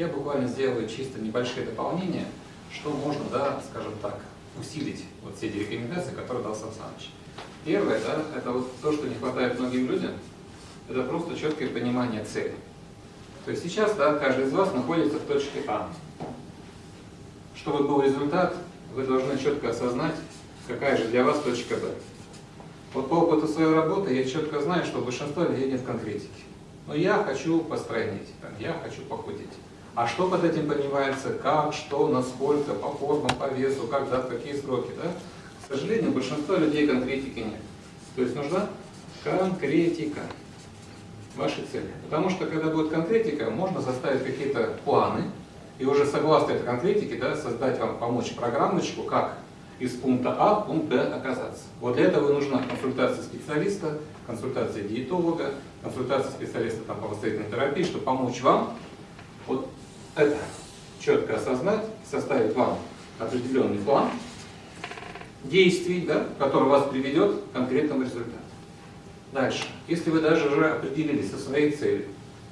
Я буквально сделаю чисто небольшие дополнения, что можно, да, скажем так, усилить вот все эти рекомендации, которые дал Сан. Первое, да, это вот то, что не хватает многим людям, это просто четкое понимание цели. То есть сейчас, да, каждый из вас находится в точке А. Чтобы был результат, вы должны четко осознать, какая же для вас точка Б. Вот по опыту своей работы я четко знаю, что большинство людей нет конкретики. Но я хочу постройнить, я хочу похудеть. А что под этим понимается, как, что, насколько, по формам, по весу, когда, в какие сроки, да? К сожалению, большинство людей конкретики нет. То есть нужна конкретика вашей цели. Потому что когда будет конкретика, можно составить какие-то планы, и уже согласно этой конкретике да, создать вам, помочь программочку, как из пункта А в пункт Б оказаться. Вот для этого нужна консультация специалиста, консультация диетолога, консультация специалиста там, по восстановительной терапии, чтобы помочь вам это четко осознать, составить вам определенный план действий, да, который вас приведет к конкретному результату. Дальше. Если вы даже уже определились со своей целью,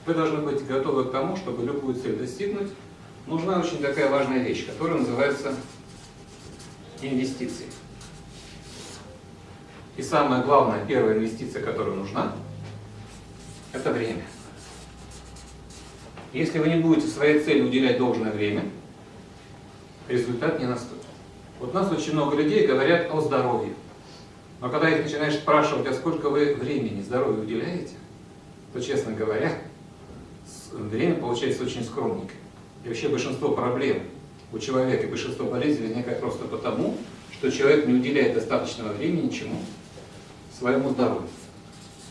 вы должны быть готовы к тому, чтобы любую цель достигнуть, нужна очень такая важная вещь, которая называется инвестиции. И самая главная, первая инвестиция, которая нужна, это время. Если вы не будете своей цели уделять должное время, результат не наступит. Вот у нас очень много людей говорят о здоровье. Но когда их начинаешь спрашивать, а сколько вы времени здоровью уделяете, то, честно говоря, время получается очень скромненькое. И вообще большинство проблем у человека большинство болезней возникает просто потому, что человек не уделяет достаточного времени чему? Своему здоровью.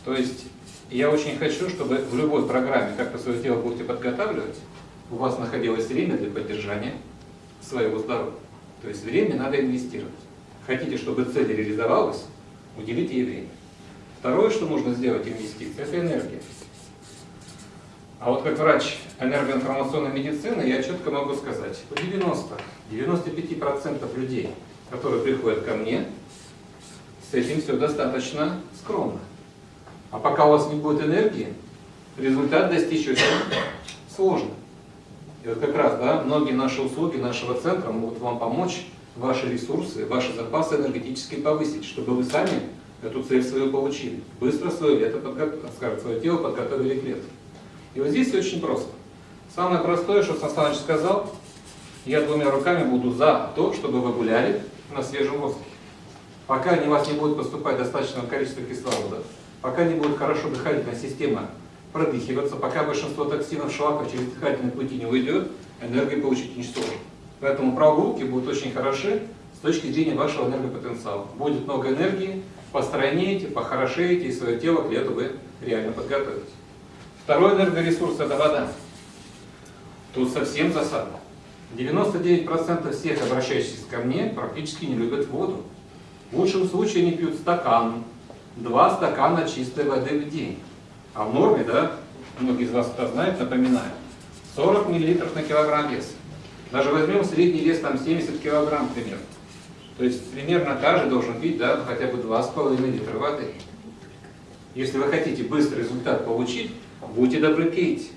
То есть я очень хочу, чтобы в любой программе, как вы свое тело будете подготавливать, у вас находилось время для поддержания своего здоровья. То есть время надо инвестировать. Хотите, чтобы цель реализовалась, уделите ей время. Второе, что нужно сделать инвестиции, это энергия. А вот как врач энергоинформационной медицины я четко могу сказать, у 90-95% людей, которые приходят ко мне, с этим все достаточно скромно. А пока у вас не будет энергии, результат достичь очень сложно. И вот как раз, да, многие наши услуги нашего центра могут вам помочь ваши ресурсы, ваши запасы энергетические повысить, чтобы вы сами эту цель свою получили. Быстро свое, лето подго... скажем, свое тело подготовили к лету. И вот здесь очень просто. Самое простое, что Сан сказал, я двумя руками буду за то, чтобы вы гуляли на свежем воздухе. Пока у вас не будет поступать достаточного количества кислорода, пока не будет хорошо дыхательная система продыхиваться, пока большинство токсинов, шлаков через дыхательные пути не уйдет, энергии получить ничтожно. Поэтому прогулки будут очень хороши с точки зрения вашего энергопотенциала. Будет много энергии, постройнеете, похорошеете, и свое тело к лету вы реально подготовите. Второй энергоресурс – это вода. Тут совсем засада. 99% всех обращающихся ко мне практически не любят воду. В лучшем случае они пьют стакан, два стакана чистой воды в день. А в норме, да, многие из вас это знают, напоминаю, 40 мл на килограмм веса. Даже возьмем средний вес там 70 килограмм примерно. То есть примерно каждый должен пить да, хотя бы 2,5 литра воды. Если вы хотите быстрый результат получить, будьте добры, пейте.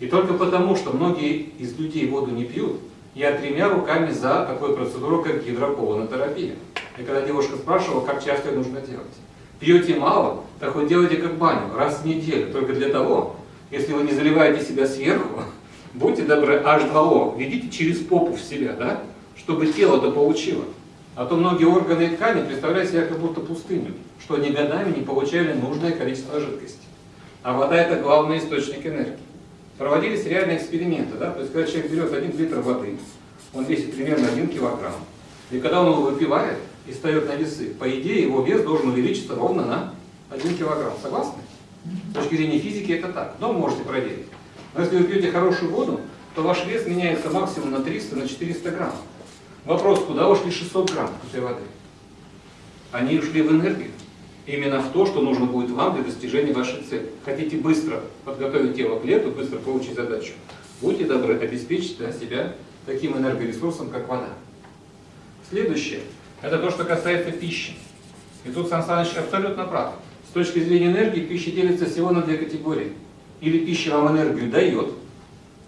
И только потому, что многие из людей воду не пьют, я тремя руками за такую процедуру, как гидропонотерапия. И когда девушка спрашивала, как часто ее нужно делать. Пьете мало, так вот делайте как баню, раз в неделю, только для того, если вы не заливаете себя сверху, будьте добры, H2O, ведите через попу в себя, да, чтобы тело-то получило. А то многие органы и ткани представляют себя как будто пустыню, что они годами не получали нужное количество жидкости. А вода это главный источник энергии. Проводились реальные эксперименты, да, то есть когда человек берет 1 литр воды, он весит примерно 1 килограмм, и когда он его выпивает и встает на весы, по идее его вес должен увеличиться ровно на 1 килограмм. Согласны? С точки зрения физики это так. Но можете проверить. Но если вы пьете хорошую воду, то ваш вес меняется максимум на 300, на 400 грамм. Вопрос, куда ушли 600 грамм этой воды? Они ушли в энергию. Именно в то, что нужно будет вам для достижения вашей цели. Хотите быстро подготовить тело к лету, быстро получить задачу, будьте добры, обеспечить для себя таким энергоресурсом, как вода. Следующее, это то, что касается пищи. И тут Сан Саныч абсолютно прав. С точки зрения энергии пища делится всего на две категории. Или пища вам энергию дает,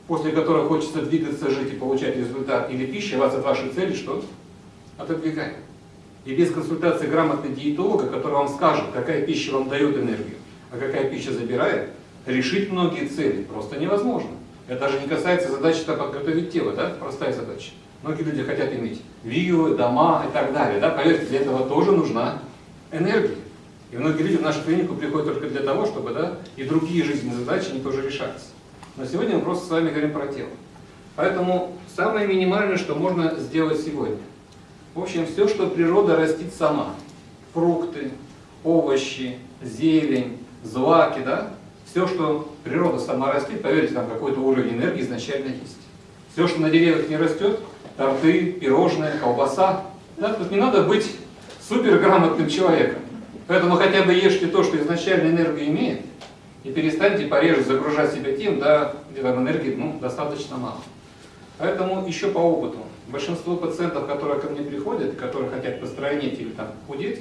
после которой хочется двигаться, жить и получать результат, или пища вас от вашей цели что? Отодвигает. И без консультации грамотного диетолога, который вам скажет, какая пища вам дает энергию, а какая пища забирает, решить многие цели просто невозможно. Это даже не касается задачи подготовить тело, да? простая задача. Многие люди хотят иметь виллы, дома и так далее. Да? Поверьте, для этого тоже нужна энергия. И многие люди в нашу клинику приходят только для того, чтобы да, и другие жизненные задачи не тоже решаться. Но сегодня мы просто с вами говорим про тело. Поэтому самое минимальное, что можно сделать сегодня. В общем, все, что природа растит сама. Фрукты, овощи, зелень, злаки, да? Все, что природа сама растит, поверьте, там какой-то уровень энергии изначально есть. Все, что на деревьях не растет, торты, пирожные, колбаса, да? тут не надо быть суперграмотным человеком. Поэтому хотя бы ешьте то, что изначально энергию имеет, и перестаньте пореже загружать себя тем, да, где там энергии ну, достаточно мало. Поэтому еще по опыту. Большинство пациентов, которые ко мне приходят, которые хотят постройнеть или там худеть,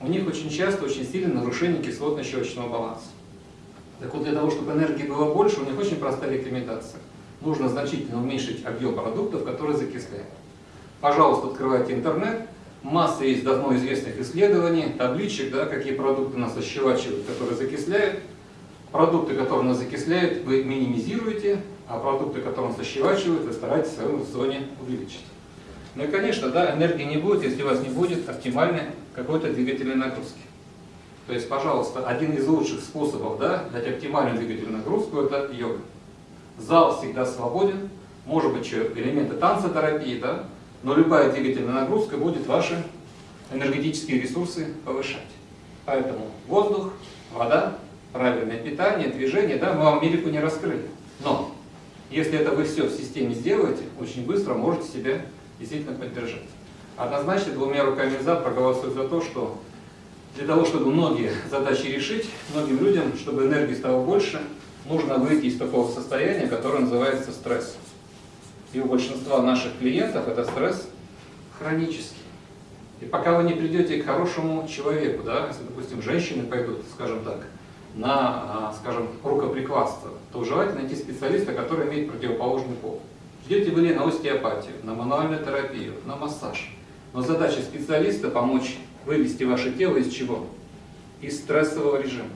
у них очень часто очень сильное нарушение кислотно-щелочного баланса. Так вот, для того, чтобы энергии было больше, у них очень простая рекомендация. Нужно значительно уменьшить объем продуктов, которые закисляют. Пожалуйста, открывайте интернет, Масса есть давно известных исследований, табличек, да, какие продукты нас ощелачивают, которые закисляют. Продукты, которые нас закисляют, вы минимизируете, а продукты, которые нас ощелачивают, вы стараетесь в своем рационе увеличить. Ну и, конечно, да, энергии не будет, если у вас не будет оптимальной какой-то двигательной нагрузки. То есть, пожалуйста, один из лучших способов да, дать оптимальную двигательную нагрузку – это йога. Зал всегда свободен, может быть, элементы танцотерапии, да, но любая двигательная нагрузка будет ваши энергетические ресурсы повышать. Поэтому воздух, вода, правильное питание, движение, да, мы вам Америку не раскрыли. Но если это вы все в системе сделаете, очень быстро можете себя действительно поддержать. Однозначно двумя руками за проголосую за то, что для того, чтобы многие задачи решить, многим людям, чтобы энергии стало больше, нужно выйти из такого состояния, которое называется стресс и у большинства наших клиентов это стресс хронический. И пока вы не придете к хорошему человеку, да, если, допустим, женщины пойдут, скажем так, на, а, скажем, рукоприкладство, то желательно найти специалиста, который имеет противоположный пол. Идете вы ли на остеопатию, на мануальную терапию, на массаж. Но задача специалиста помочь вывести ваше тело из чего? Из стрессового режима.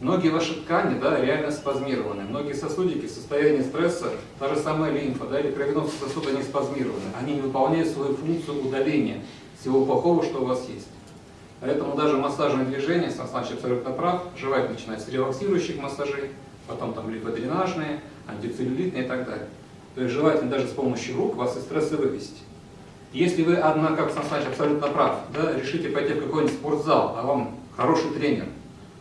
Многие ваши ткани да, реально спазмированы. Многие сосудики в состоянии стресса, та же самая лимфа да, или кровеносный сосуд, они спазмированы. Они не выполняют свою функцию удаления всего плохого, что у вас есть. Поэтому даже массажное движение, Сан абсолютно прав, желательно начинать с релаксирующих массажей, потом там липодренажные, антицеллюлитные и так далее. То есть желательно даже с помощью рук вас из стресса вывести. Если вы, однако, как Сан абсолютно прав, да, решите пойти в какой-нибудь спортзал, а вам хороший тренер,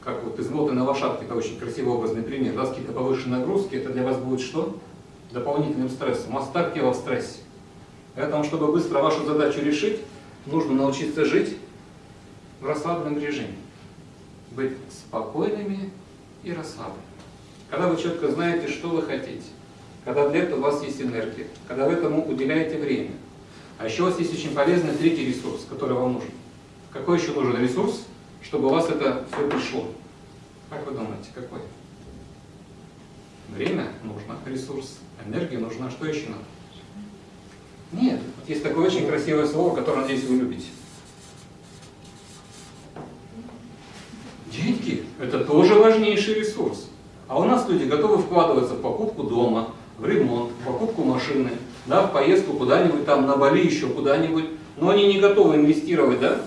как вот измотанная лошадка, это очень красивый образный пример, да, какие-то повышенные нагрузки, это для вас будет что? Дополнительным стрессом. Так тело в стрессе. Поэтому, чтобы быстро вашу задачу решить, нужно научиться жить в расслабленном режиме. Быть спокойными и расслабленными. Когда вы четко знаете, что вы хотите, когда для этого у вас есть энергия, когда вы этому уделяете время. А еще у вас есть очень полезный третий ресурс, который вам нужен. Какой еще нужен ресурс? Чтобы у вас это все пришло. Как вы думаете, какой? Время нужно, ресурс, энергия нужна, что еще надо? Нет, есть такое очень красивое слово, которое, надеюсь, вы любите. Деньги – это тоже важнейший ресурс. А у нас люди готовы вкладываться в покупку дома, в ремонт, в покупку машины, да, в поездку куда-нибудь там, на Бали еще куда-нибудь, но они не готовы инвестировать, да,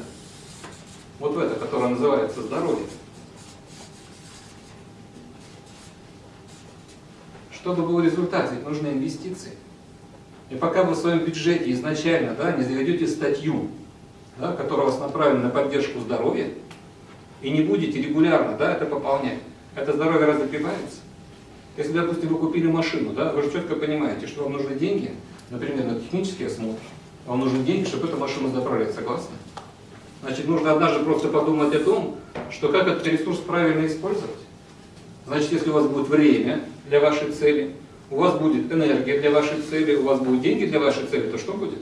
вот в это, которое называется здоровье. Чтобы был результат, ведь нужны инвестиции. И пока вы в своем бюджете изначально да, не заведете статью, да, которая вас направлена на поддержку здоровья, и не будете регулярно да, это пополнять, это здоровье разве прибавится? Если, допустим, вы купили машину, да, вы же четко понимаете, что вам нужны деньги, например, на технический осмотр, вам нужны деньги, чтобы эту машину заправлять, согласны? Значит, нужно однажды просто подумать о том, что как этот ресурс правильно использовать. Значит, если у вас будет время для вашей цели, у вас будет энергия для вашей цели, у вас будут деньги для вашей цели, то что будет?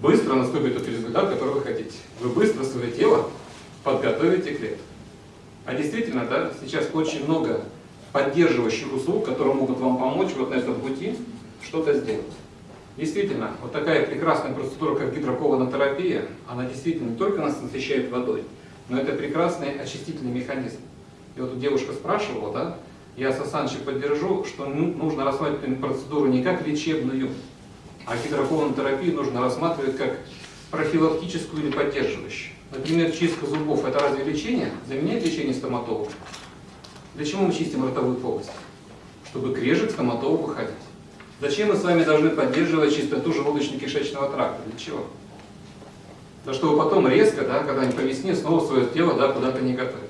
Быстро наступит тот результат, который вы хотите. Вы быстро свое тело подготовите к лету. А действительно, да, сейчас очень много поддерживающих услуг, которые могут вам помочь вот на этом пути что-то сделать. Действительно, вот такая прекрасная процедура, как гидроколонотерапия, она действительно не только нас насыщает водой, но это прекрасный очистительный механизм. И вот девушка спрашивала, да, я Сасанчи поддержу, что нужно рассматривать процедуру не как лечебную, а гидроколонотерапию нужно рассматривать как профилактическую или поддерживающую. Например, чистка зубов – это разве лечение? Заменяет лечение стоматолога? Для чего мы чистим ротовую полость? Чтобы крежек стоматолог выходить. Зачем мы с вами должны поддерживать чистоту желудочно-кишечного тракта? Для чего? Да чтобы потом резко, да, когда-нибудь по весне, снова свое тело да, куда-то не готовить.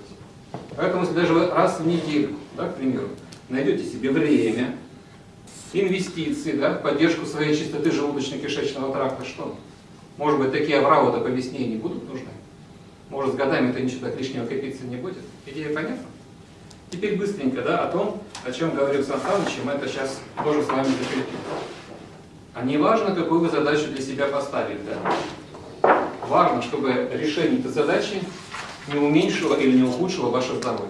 Поэтому, если даже раз в неделю, да, к примеру, найдете себе время, инвестиции да, в поддержку своей чистоты желудочно-кишечного тракта, что? Может быть, такие авраводы по весне не будут нужны? Может, с годами это ничего так лишнего копиться не будет? Идея понятна? Теперь быстренько да, о том, о чем говорил Сан Саныч, мы это сейчас тоже с вами закрепим. А не важно, какую вы задачу для себя поставили. Да? Важно, чтобы решение этой задачи не уменьшило или не ухудшило ваше здоровье.